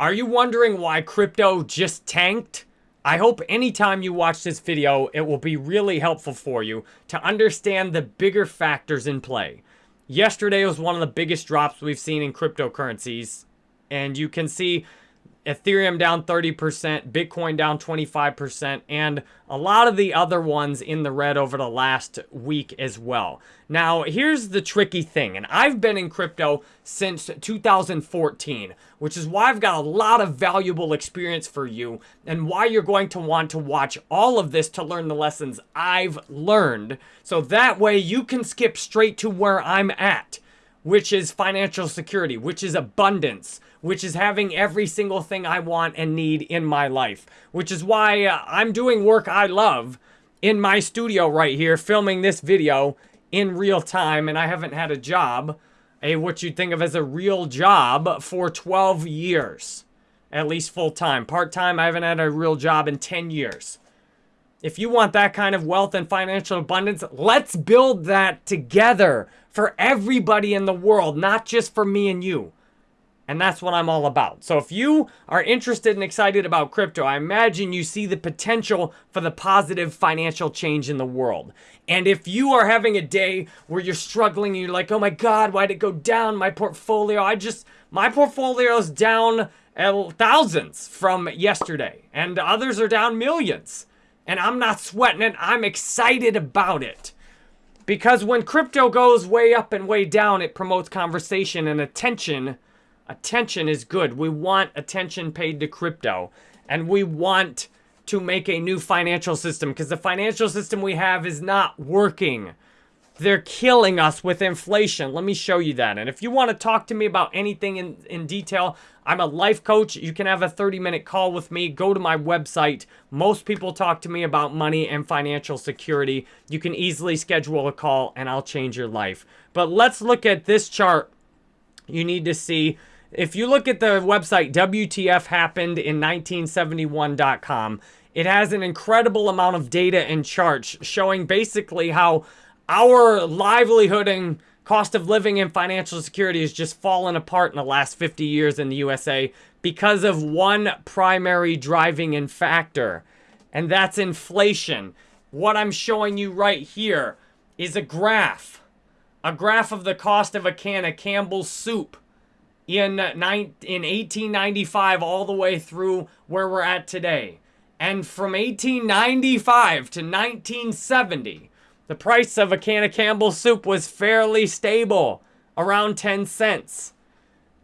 Are you wondering why crypto just tanked? I hope anytime you watch this video, it will be really helpful for you to understand the bigger factors in play. Yesterday was one of the biggest drops we've seen in cryptocurrencies. And you can see Ethereum down 30%, Bitcoin down 25%, and a lot of the other ones in the red over the last week as well. Now, here's the tricky thing, and I've been in crypto since 2014, which is why I've got a lot of valuable experience for you and why you're going to want to watch all of this to learn the lessons I've learned. So that way you can skip straight to where I'm at, which is financial security, which is abundance, which is having every single thing I want and need in my life, which is why uh, I'm doing work I love in my studio right here, filming this video in real time, and I haven't had a job, a what you'd think of as a real job, for 12 years, at least full time. Part time, I haven't had a real job in 10 years. If you want that kind of wealth and financial abundance, let's build that together for everybody in the world, not just for me and you. And that's what I'm all about. So if you are interested and excited about crypto, I imagine you see the potential for the positive financial change in the world. And if you are having a day where you're struggling and you're like, oh my God, why'd it go down? My portfolio, I just, my portfolio's down uh, thousands from yesterday. And others are down millions. And I'm not sweating it. I'm excited about it. Because when crypto goes way up and way down, it promotes conversation and attention Attention is good. We want attention paid to crypto. And we want to make a new financial system because the financial system we have is not working. They're killing us with inflation. Let me show you that. And if you want to talk to me about anything in, in detail, I'm a life coach. You can have a 30 minute call with me. Go to my website. Most people talk to me about money and financial security. You can easily schedule a call and I'll change your life. But let's look at this chart. You need to see if you look at the website WTFhappened in1971.com, it has an incredible amount of data and charts showing basically how our livelihood and cost of living and financial security has just fallen apart in the last 50 years in the USA because of one primary driving in factor, and that's inflation. What I'm showing you right here is a graph, a graph of the cost of a can of Campbell's soup in, in 1895 all the way through where we're at today. And from 1895 to 1970, the price of a can of Campbell's soup was fairly stable, around 10 cents.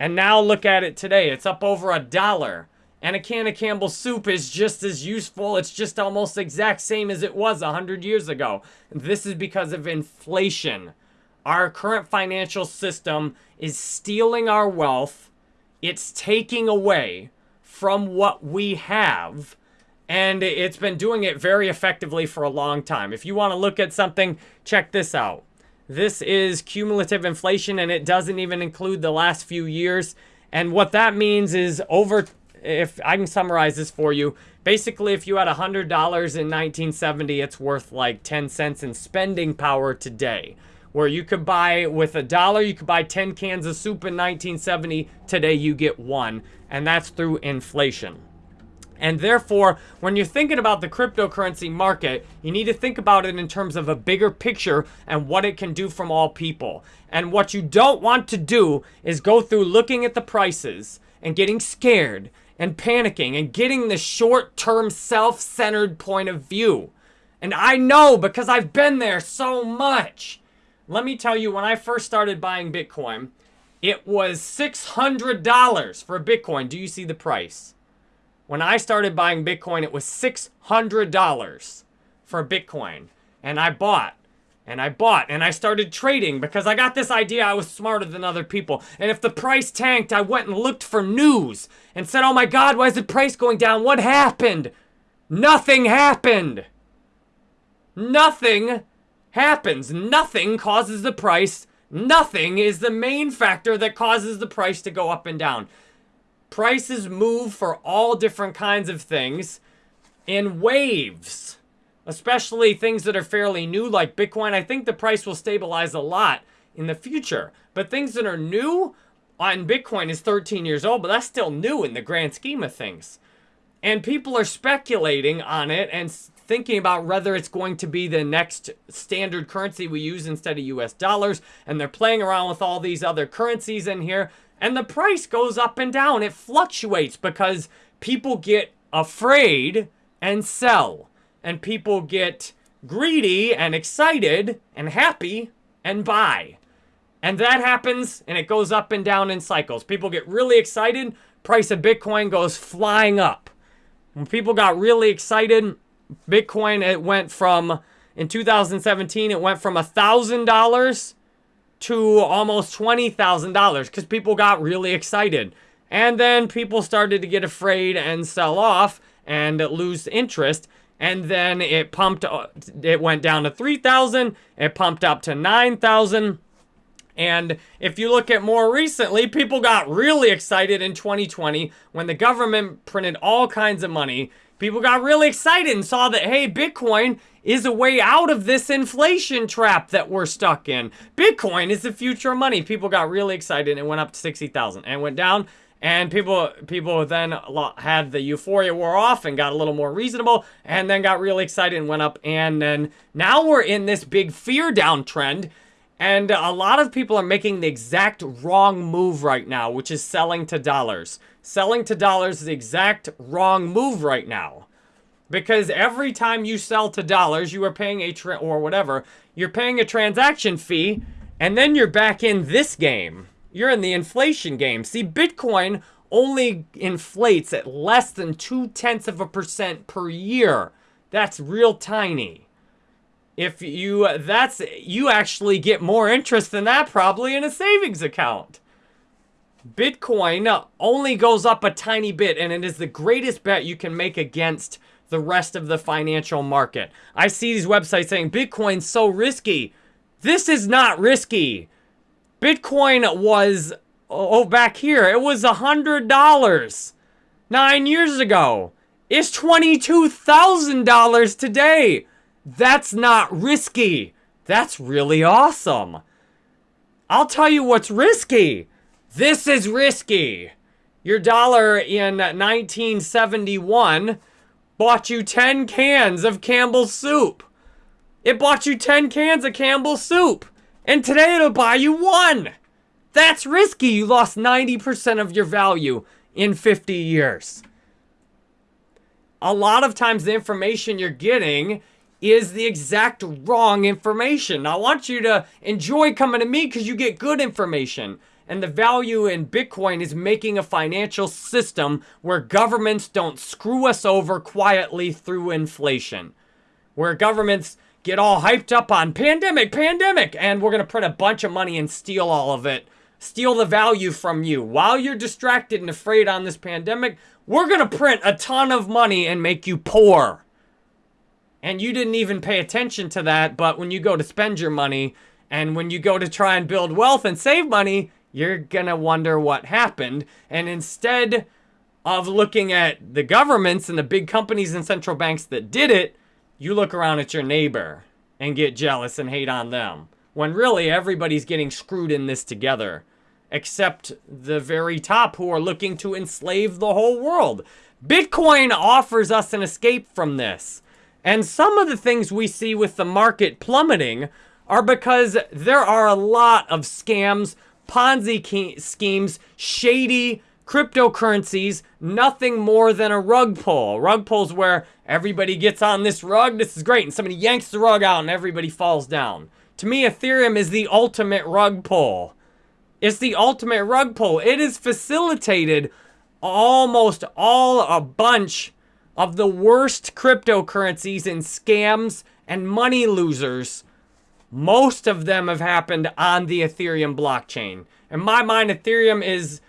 And now look at it today. It's up over a dollar. And a can of Campbell's soup is just as useful. It's just almost exact same as it was 100 years ago. This is because of inflation. Our current financial system is stealing our wealth. It's taking away from what we have. And it's been doing it very effectively for a long time. If you want to look at something, check this out. This is cumulative inflation, and it doesn't even include the last few years. And what that means is over, if I can summarize this for you, basically if you had $100 in 1970, it's worth like 10 cents in spending power today where you could buy with a dollar, you could buy 10 cans of soup in 1970. Today you get one, and that's through inflation. And therefore, when you're thinking about the cryptocurrency market, you need to think about it in terms of a bigger picture and what it can do from all people. And what you don't want to do is go through looking at the prices and getting scared and panicking and getting the short-term self-centered point of view. And I know because I've been there so much. Let me tell you, when I first started buying Bitcoin, it was $600 for Bitcoin. Do you see the price? When I started buying Bitcoin, it was $600 for Bitcoin. And I bought, and I bought, and I started trading because I got this idea I was smarter than other people. And if the price tanked, I went and looked for news and said, oh my God, why is the price going down? What happened? Nothing happened. Nothing happens. Nothing causes the price. Nothing is the main factor that causes the price to go up and down. Prices move for all different kinds of things in waves, especially things that are fairly new like Bitcoin. I think the price will stabilize a lot in the future. But things that are new, on Bitcoin is 13 years old, but that's still new in the grand scheme of things. And people are speculating on it and thinking about whether it's going to be the next standard currency we use instead of US dollars. And they're playing around with all these other currencies in here. And the price goes up and down. It fluctuates because people get afraid and sell. And people get greedy and excited and happy and buy. And that happens and it goes up and down in cycles. People get really excited, price of Bitcoin goes flying up. When people got really excited, Bitcoin it went from in 2017 it went from a thousand dollars to almost twenty thousand dollars because people got really excited. And then people started to get afraid and sell off and lose interest and then it pumped uh, it went down to 3000 it pumped up to 9000 and if you look at more recently, people got really excited in 2020 when the government printed all kinds of money. People got really excited and saw that, hey, Bitcoin is a way out of this inflation trap that we're stuck in. Bitcoin is the future of money. People got really excited and it went up to 60,000 and went down. And people people then had the euphoria wore off and got a little more reasonable and then got really excited and went up. And then now we're in this big fear downtrend and a lot of people are making the exact wrong move right now, which is selling to dollars. Selling to dollars is the exact wrong move right now. Because every time you sell to dollars, you are paying a, or whatever, you're paying a transaction fee, and then you're back in this game. You're in the inflation game. See, Bitcoin only inflates at less than two-tenths of a percent per year. That's real tiny if you uh, that's you actually get more interest than that probably in a savings account. Bitcoin only goes up a tiny bit and it is the greatest bet you can make against the rest of the financial market. I see these websites saying Bitcoin's so risky. This is not risky. Bitcoin was oh back here, it was a hundred dollars nine years ago. It's twenty-two thousand dollars today. That's not risky. That's really awesome. I'll tell you what's risky. This is risky. Your dollar in 1971 bought you 10 cans of Campbell's soup. It bought you 10 cans of Campbell's soup. And today it'll buy you one. That's risky. You lost 90% of your value in 50 years. A lot of times the information you're getting is the exact wrong information. I want you to enjoy coming to me because you get good information. And the value in Bitcoin is making a financial system where governments don't screw us over quietly through inflation. Where governments get all hyped up on pandemic, pandemic, and we're going to print a bunch of money and steal all of it. Steal the value from you. While you're distracted and afraid on this pandemic, we're going to print a ton of money and make you poor and you didn't even pay attention to that, but when you go to spend your money and when you go to try and build wealth and save money, you're gonna wonder what happened. And instead of looking at the governments and the big companies and central banks that did it, you look around at your neighbor and get jealous and hate on them. When really everybody's getting screwed in this together, except the very top who are looking to enslave the whole world. Bitcoin offers us an escape from this. And some of the things we see with the market plummeting are because there are a lot of scams, Ponzi schemes, shady cryptocurrencies, nothing more than a rug pull. Rug pulls where everybody gets on this rug, this is great, and somebody yanks the rug out and everybody falls down. To me, Ethereum is the ultimate rug pull. It's the ultimate rug pull. It has facilitated almost all a bunch of the worst cryptocurrencies and scams and money losers, most of them have happened on the Ethereum blockchain. In my mind, Ethereum is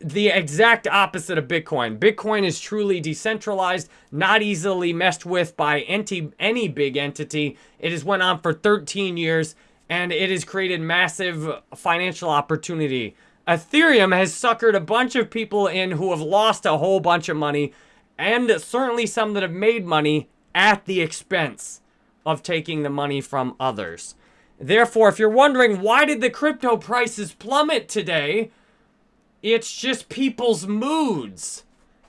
the exact opposite of Bitcoin. Bitcoin is truly decentralized, not easily messed with by any, any big entity. It has went on for 13 years, and it has created massive financial opportunity. Ethereum has suckered a bunch of people in who have lost a whole bunch of money and certainly some that have made money at the expense of taking the money from others. Therefore, if you're wondering why did the crypto prices plummet today, It's just people's moods.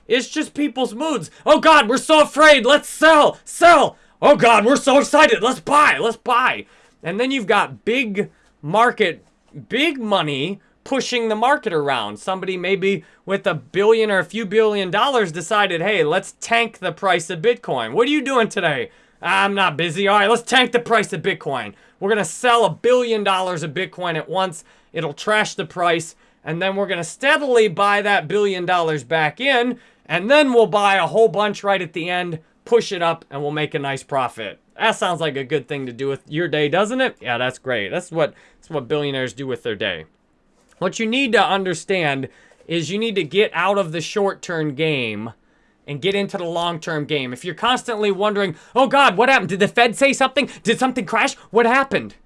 It's just people's moods. Oh God, we're so afraid. Let's sell, sell. Oh God, we're so excited. Let's buy, let's buy. And then you've got big market, big money pushing the market around. Somebody maybe with a billion or a few billion dollars decided, hey, let's tank the price of Bitcoin. What are you doing today? I'm not busy. All right, let's tank the price of Bitcoin. We're going to sell a billion dollars of Bitcoin at once. It'll trash the price. And then we're going to steadily buy that billion dollars back in. And then we'll buy a whole bunch right at the end, push it up, and we'll make a nice profit. That sounds like a good thing to do with your day, doesn't it? Yeah, that's great. That's what, that's what billionaires do with their day. What you need to understand is you need to get out of the short-term game and get into the long-term game. If you're constantly wondering, oh God, what happened? Did the Fed say something? Did something crash? What happened?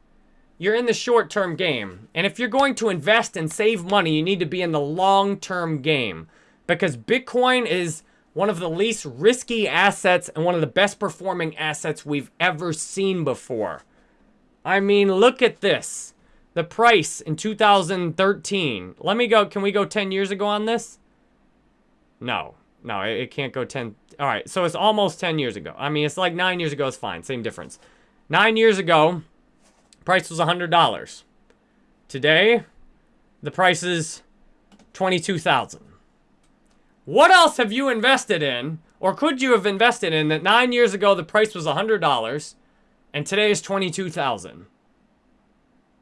You're in the short-term game. And if you're going to invest and save money, you need to be in the long-term game. Because Bitcoin is one of the least risky assets and one of the best performing assets we've ever seen before. I mean, look at this. The price in 2013. Let me go. Can we go 10 years ago on this? No. No, it, it can't go 10. All right, so it's almost 10 years ago. I mean, it's like 9 years ago. It's fine. Same difference. 9 years ago, price was $100. Today, the price is 22000 What else have you invested in, or could you have invested in, that 9 years ago the price was $100, and today is 22000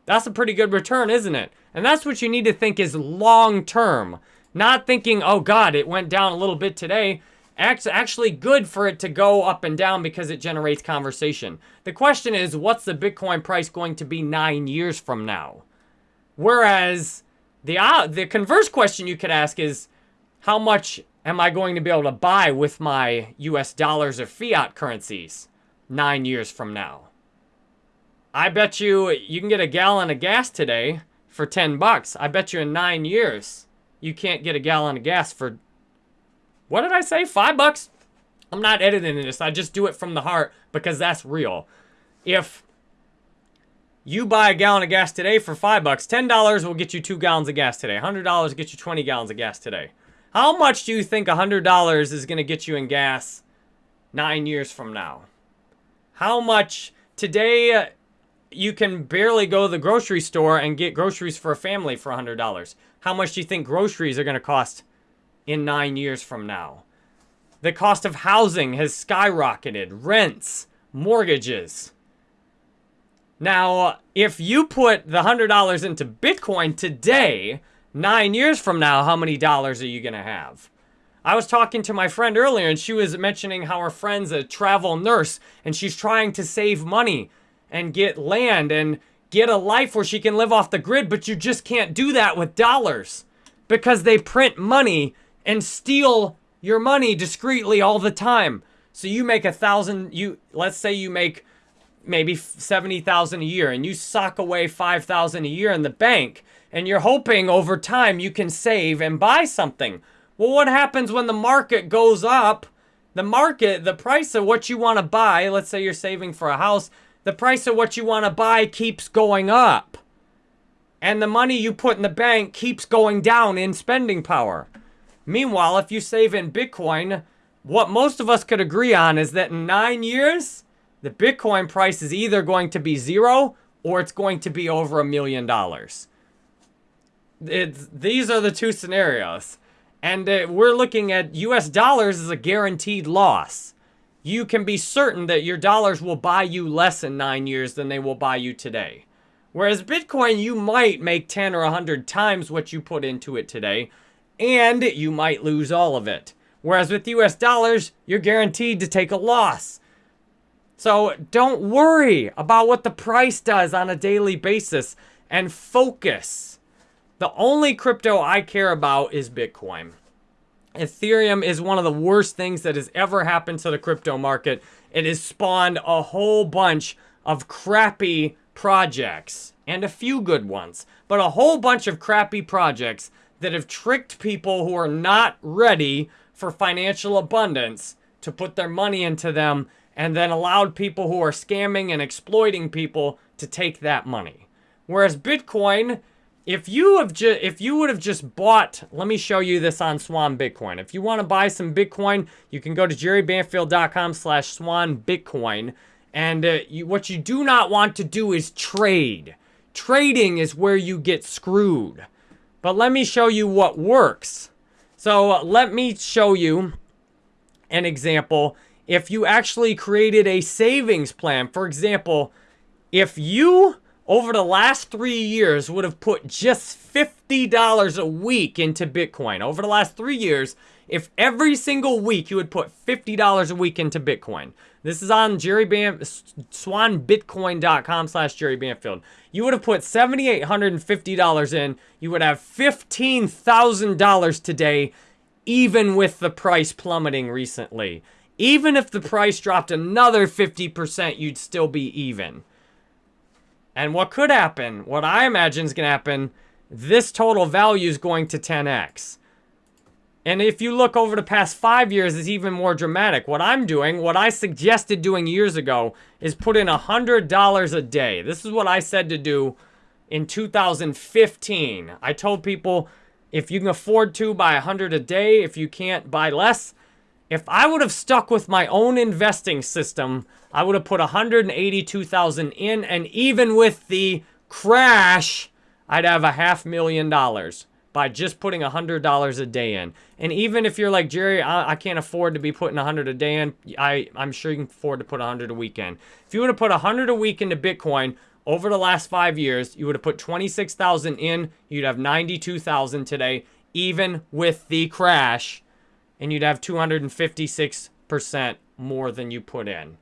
that's a pretty good return, isn't it? And that's what you need to think is long term. Not thinking, oh God, it went down a little bit today. Actually good for it to go up and down because it generates conversation. The question is, what's the Bitcoin price going to be nine years from now? Whereas the, uh, the converse question you could ask is, how much am I going to be able to buy with my US dollars or fiat currencies nine years from now? I bet you you can get a gallon of gas today for 10 bucks. I bet you in nine years you can't get a gallon of gas for, what did I say, five bucks? I'm not editing this. I just do it from the heart because that's real. If you buy a gallon of gas today for five bucks, $10 will get you two gallons of gas today. $100 will get you 20 gallons of gas today. How much do you think $100 is going to get you in gas nine years from now? How much today you can barely go to the grocery store and get groceries for a family for $100. How much do you think groceries are going to cost in nine years from now? The cost of housing has skyrocketed. Rents, mortgages. Now, if you put the $100 into Bitcoin today, nine years from now, how many dollars are you going to have? I was talking to my friend earlier and she was mentioning how her friend's a travel nurse and she's trying to save money and get land and get a life where she can live off the grid, but you just can't do that with dollars because they print money and steal your money discreetly all the time. So you make a thousand, you let's say you make maybe 70,000 a year and you sock away 5,000 a year in the bank and you're hoping over time you can save and buy something. Well, what happens when the market goes up? The market, the price of what you want to buy, let's say you're saving for a house, the price of what you want to buy keeps going up. And the money you put in the bank keeps going down in spending power. Meanwhile, if you save in Bitcoin, what most of us could agree on is that in nine years, the Bitcoin price is either going to be zero or it's going to be over a million dollars. These are the two scenarios. And uh, we're looking at US dollars as a guaranteed loss you can be certain that your dollars will buy you less in nine years than they will buy you today. Whereas Bitcoin, you might make 10 or 100 times what you put into it today, and you might lose all of it. Whereas with US dollars, you're guaranteed to take a loss. So don't worry about what the price does on a daily basis and focus. The only crypto I care about is Bitcoin. Ethereum is one of the worst things that has ever happened to the crypto market. It has spawned a whole bunch of crappy projects and a few good ones, but a whole bunch of crappy projects that have tricked people who are not ready for financial abundance to put their money into them and then allowed people who are scamming and exploiting people to take that money. Whereas Bitcoin if you have just if you would have just bought, let me show you this on Swan Bitcoin. If you want to buy some Bitcoin, you can go to jerrybanfield.com slash swan Bitcoin. And uh, you, what you do not want to do is trade. Trading is where you get screwed. But let me show you what works. So uh, let me show you an example. If you actually created a savings plan, for example, if you over the last three years would have put just $50 a week into Bitcoin, over the last three years, if every single week you would put $50 a week into Bitcoin, this is on Jerry Bam swanbitcoin.com slash Jerry Banfield. You would have put $7,850 in. You would have $15,000 today, even with the price plummeting recently. Even if the price dropped another 50%, you'd still be even. And what could happen, what I imagine is going to happen, this total value is going to 10x. And if you look over the past five years, it's even more dramatic. What I'm doing, what I suggested doing years ago, is put in $100 a day. This is what I said to do in 2015. I told people, if you can afford to, buy 100 a day. If you can't, buy less. If I would have stuck with my own investing system, I would have put 182,000 in, and even with the crash, I'd have a half million dollars by just putting $100 a day in. And even if you're like, Jerry, I, I can't afford to be putting 100 a day in, I, I'm sure you can afford to put 100 a week in. If you would have put 100 a week into Bitcoin over the last five years, you would have put 26,000 in, you'd have 92,000 today, even with the crash, and you'd have 256% more than you put in.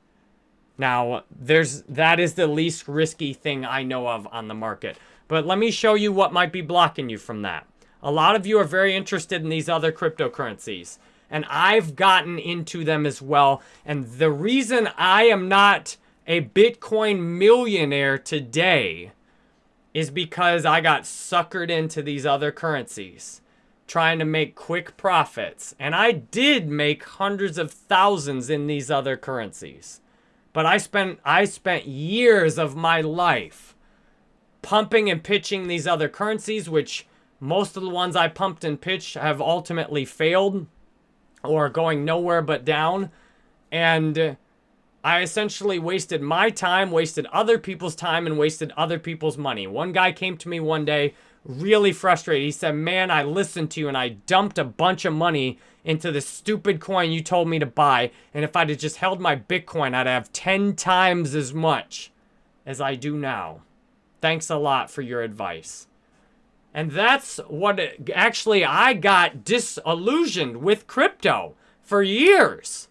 Now, there's that is the least risky thing I know of on the market. But let me show you what might be blocking you from that. A lot of you are very interested in these other cryptocurrencies. And I've gotten into them as well. And the reason I am not a Bitcoin millionaire today is because I got suckered into these other currencies trying to make quick profits. And I did make hundreds of thousands in these other currencies. But I spent I spent years of my life pumping and pitching these other currencies, which most of the ones I pumped and pitched have ultimately failed or going nowhere but down. And I essentially wasted my time, wasted other people's time, and wasted other people's money. One guy came to me one day really frustrated. He said, man, I listened to you and I dumped a bunch of money into this stupid coin you told me to buy. And if I'd have just held my Bitcoin, I'd have 10 times as much as I do now. Thanks a lot for your advice. And that's what it, actually I got disillusioned with crypto for years.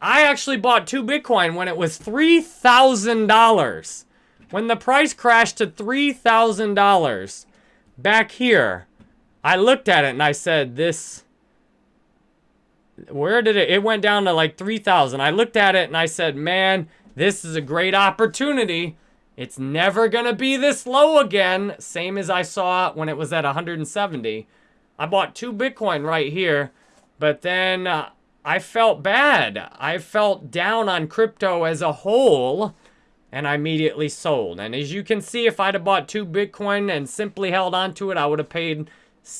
I actually bought two Bitcoin when it was $3,000. When the price crashed to $3,000 back here, I looked at it and I said, this where did it, it went down to like 3,000. I looked at it and I said, man, this is a great opportunity. It's never going to be this low again. Same as I saw when it was at 170. I bought two Bitcoin right here, but then uh, I felt bad. I felt down on crypto as a whole, and I immediately sold. And as you can see, if I'd have bought two Bitcoin and simply held on to it, I would have paid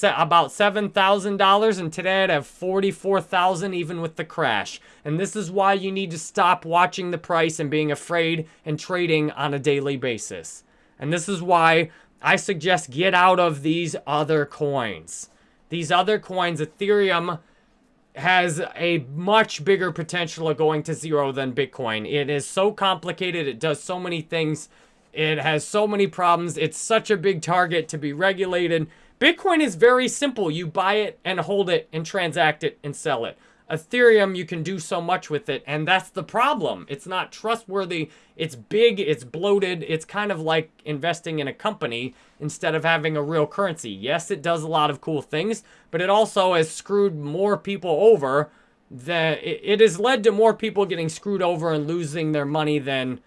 about $7,000 and today I'd have 44,000 even with the crash. And this is why you need to stop watching the price and being afraid and trading on a daily basis. And this is why I suggest get out of these other coins. These other coins, Ethereum has a much bigger potential of going to zero than Bitcoin. It is so complicated. It does so many things. It has so many problems. It's such a big target to be regulated. Bitcoin is very simple. You buy it and hold it and transact it and sell it. Ethereum, you can do so much with it, and that's the problem. It's not trustworthy. It's big, it's bloated. It's kind of like investing in a company instead of having a real currency. Yes, it does a lot of cool things, but it also has screwed more people over. That it has led to more people getting screwed over and losing their money than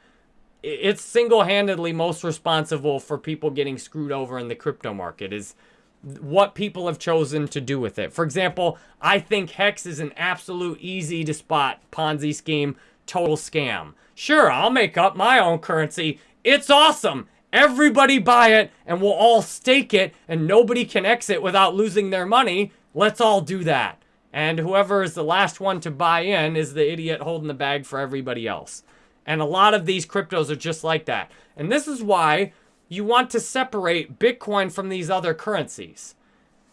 it's single-handedly most responsible for people getting screwed over in the crypto market is what people have chosen to do with it. For example, I think Hex is an absolute easy to spot Ponzi scheme, total scam. Sure, I'll make up my own currency. It's awesome. Everybody buy it and we'll all stake it and nobody can exit without losing their money. Let's all do that. And whoever is the last one to buy in is the idiot holding the bag for everybody else. And a lot of these cryptos are just like that. And this is why you want to separate Bitcoin from these other currencies.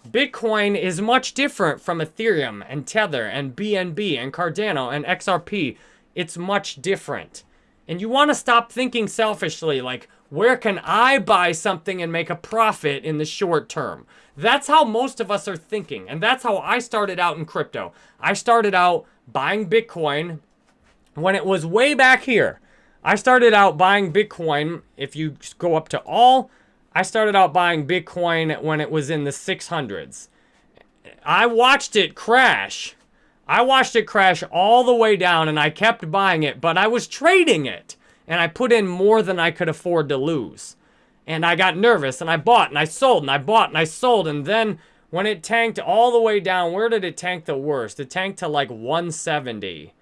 Bitcoin is much different from Ethereum and Tether and BNB and Cardano and XRP. It's much different. And you want to stop thinking selfishly like, where can I buy something and make a profit in the short term? That's how most of us are thinking. And that's how I started out in crypto. I started out buying Bitcoin when it was way back here. I started out buying Bitcoin. If you go up to all, I started out buying Bitcoin when it was in the 600s. I watched it crash. I watched it crash all the way down and I kept buying it, but I was trading it. And I put in more than I could afford to lose. And I got nervous and I bought and I sold and I bought and I sold. And then when it tanked all the way down, where did it tank the worst? It tanked to like 170.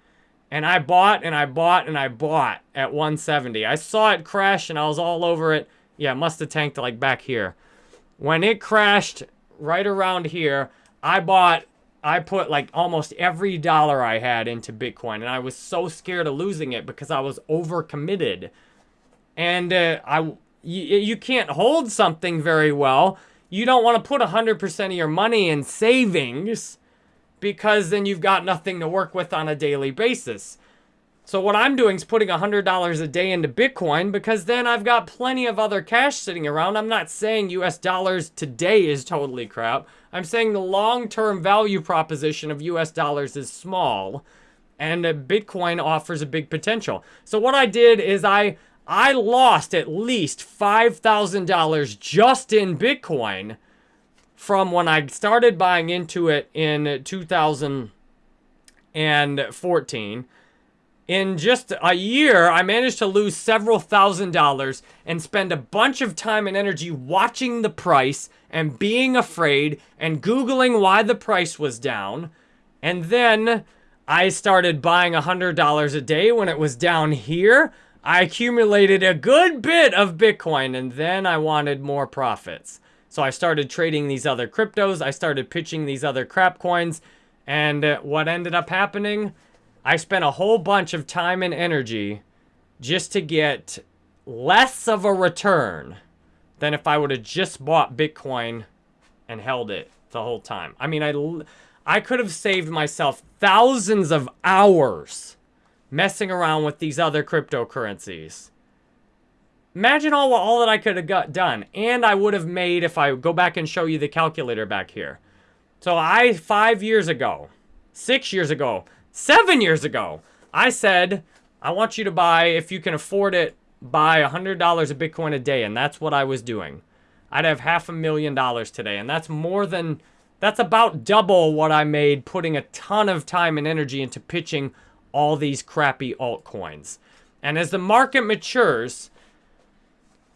And I bought and I bought and I bought at 170. I saw it crash and I was all over it. Yeah, it must have tanked like back here. When it crashed right around here, I bought, I put like almost every dollar I had into Bitcoin. And I was so scared of losing it because I was overcommitted. And uh, I, you, you can't hold something very well. You don't want to put 100% of your money in savings because then you've got nothing to work with on a daily basis. So what I'm doing is putting $100 a day into Bitcoin because then I've got plenty of other cash sitting around. I'm not saying US dollars today is totally crap. I'm saying the long-term value proposition of US dollars is small and Bitcoin offers a big potential. So what I did is I I lost at least $5,000 just in Bitcoin from when I started buying into it in 2014. In just a year, I managed to lose several thousand dollars and spend a bunch of time and energy watching the price and being afraid and Googling why the price was down. And then I started buying $100 a day when it was down here. I accumulated a good bit of Bitcoin and then I wanted more profits. So I started trading these other cryptos. I started pitching these other crap coins. And uh, what ended up happening? I spent a whole bunch of time and energy just to get less of a return than if I would have just bought Bitcoin and held it the whole time. I mean, I, I could have saved myself thousands of hours messing around with these other cryptocurrencies. Imagine all, all that I could have got done. And I would have made, if I go back and show you the calculator back here. So I, five years ago, six years ago, seven years ago, I said, I want you to buy, if you can afford it, buy $100 of Bitcoin a day. And that's what I was doing. I'd have half a million dollars today. And that's more than, that's about double what I made putting a ton of time and energy into pitching all these crappy altcoins. And as the market matures,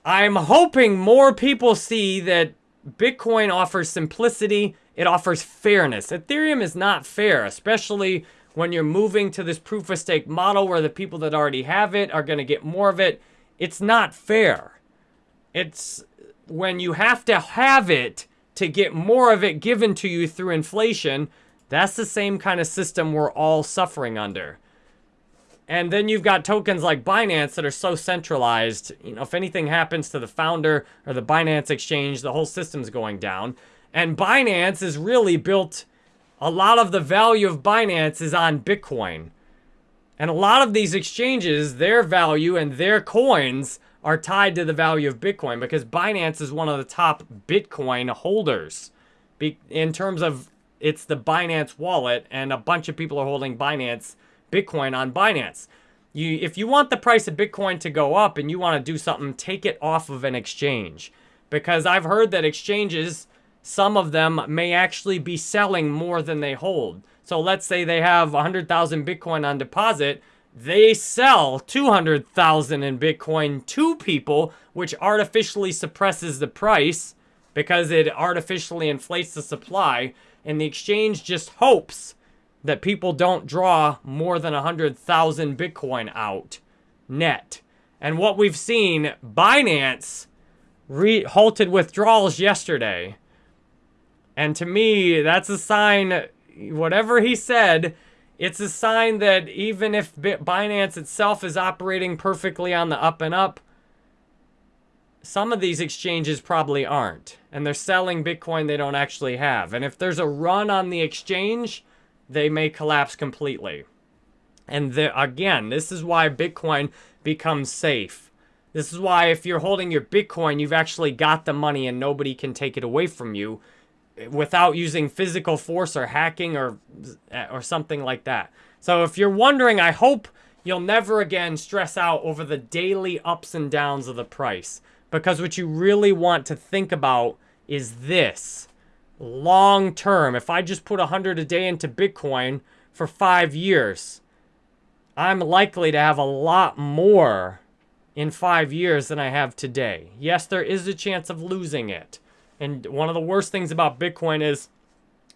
I'm hoping more people see that Bitcoin offers simplicity, it offers fairness. Ethereum is not fair, especially when you're moving to this proof of stake model where the people that already have it are going to get more of it. It's not fair. It's when you have to have it to get more of it given to you through inflation, that's the same kind of system we're all suffering under. And then you've got tokens like Binance that are so centralized. You know, if anything happens to the founder or the Binance exchange, the whole system's going down. And Binance is really built, a lot of the value of Binance is on Bitcoin. And a lot of these exchanges, their value and their coins are tied to the value of Bitcoin because Binance is one of the top Bitcoin holders. in terms of, it's the Binance wallet and a bunch of people are holding Binance Bitcoin on Binance. You, if you want the price of Bitcoin to go up and you want to do something, take it off of an exchange. Because I've heard that exchanges, some of them may actually be selling more than they hold. So let's say they have 100,000 Bitcoin on deposit. They sell 200,000 in Bitcoin to people, which artificially suppresses the price because it artificially inflates the supply. And the exchange just hopes that people don't draw more than 100,000 Bitcoin out net. And what we've seen, Binance halted withdrawals yesterday. And to me, that's a sign, whatever he said, it's a sign that even if Binance itself is operating perfectly on the up and up, some of these exchanges probably aren't. And they're selling Bitcoin they don't actually have. And if there's a run on the exchange, they may collapse completely. And again, this is why Bitcoin becomes safe. This is why if you're holding your Bitcoin, you've actually got the money and nobody can take it away from you without using physical force or hacking or or something like that. So if you're wondering, I hope you'll never again stress out over the daily ups and downs of the price because what you really want to think about is this. Long term, if I just put 100 a day into Bitcoin for 5 years, I'm likely to have a lot more in 5 years than I have today. Yes, there is a chance of losing it. And one of the worst things about Bitcoin is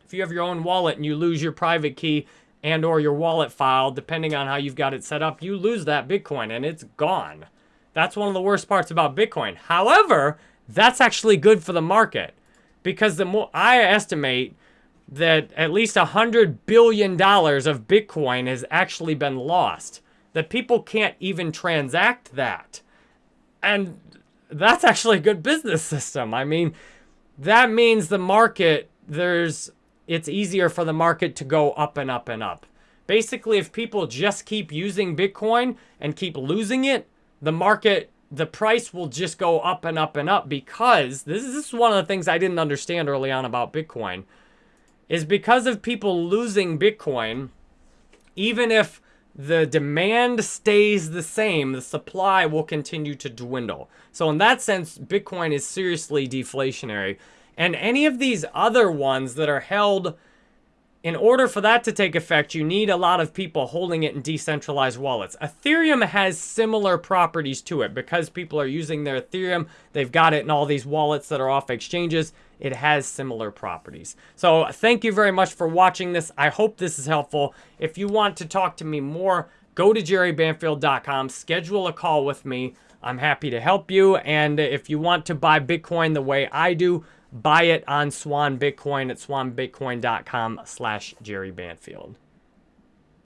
if you have your own wallet and you lose your private key and or your wallet file, depending on how you've got it set up, you lose that Bitcoin and it's gone. That's one of the worst parts about Bitcoin. However, that's actually good for the market because the more I estimate that at least a hundred billion dollars of Bitcoin has actually been lost. That people can't even transact that. And that's actually a good business system. I mean, that means the market, there's, it's easier for the market to go up and up and up. Basically, if people just keep using Bitcoin and keep losing it, the market, the price will just go up and up and up because this is, one of the things I didn't understand early on about Bitcoin is because of people losing Bitcoin, even if the demand stays the same, the supply will continue to dwindle. So in that sense, Bitcoin is seriously deflationary. And any of these other ones that are held, in order for that to take effect, you need a lot of people holding it in decentralized wallets. Ethereum has similar properties to it because people are using their Ethereum. They've got it in all these wallets that are off exchanges. It has similar properties. So thank you very much for watching this. I hope this is helpful. If you want to talk to me more, go to jerrybanfield.com, schedule a call with me. I'm happy to help you. And if you want to buy Bitcoin the way I do, buy it on Swan Bitcoin at swanbitcoin.com slash Jerry Banfield.